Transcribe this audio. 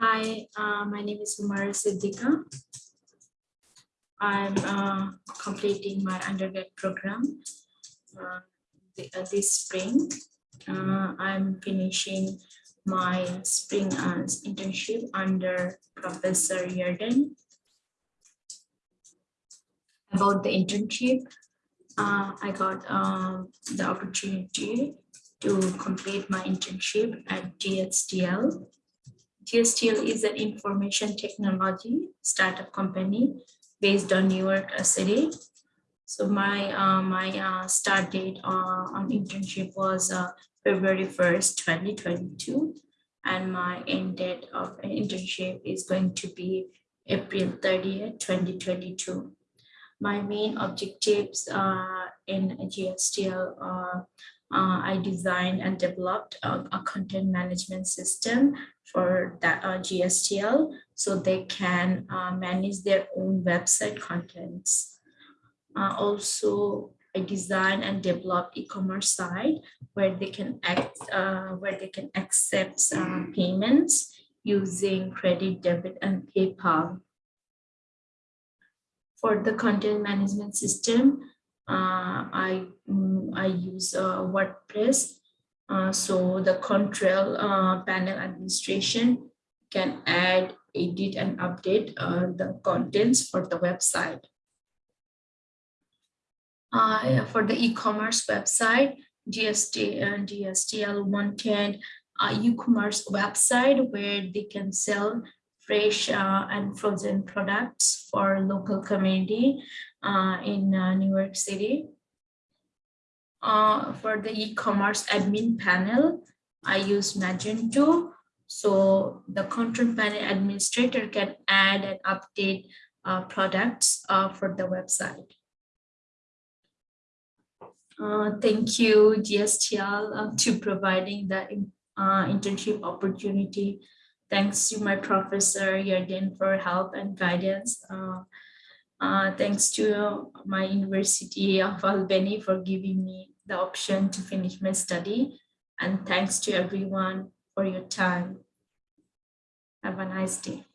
Hi, uh, my name is Umar Siddika. I'm uh, completing my undergrad program uh, uh, this spring. Uh, I'm finishing my spring uh, internship under Professor Yerden. About the internship, I got um, the opportunity to complete my internship at GSTL. GSTL is an information technology startup company based on New York uh, City. So my uh, my uh, start date uh, on internship was uh, February 1st, 2022. And my end date of internship is going to be April 30th, 2022. My main objectives uh, in GSTL uh, I designed and developed a, a content management system for that uh, GSTL so they can uh, manage their own website contents. Uh, also, I designed and developed e-commerce site where they can act, uh, where they can accept uh, payments using credit, debit, and PayPal. For the content management system, I mm, I use uh, WordPress. Uh, so the control uh, panel administration can add, edit, and update uh, the contents for the website. Uh, for the e-commerce website, GST and GSTL wanted a e-commerce website where they can sell fresh uh, and frozen products for local community uh, in uh, New York City. Uh, for the e-commerce admin panel, I use Magento. So the content panel administrator can add and update uh, products uh, for the website. Uh, thank you, GSTL, uh, to providing the uh, internship opportunity. Thanks to my professor, Yerden, for help and guidance. Uh, thanks to my University of Albany for giving me the option to finish my study. And thanks to everyone for your time. Have a nice day.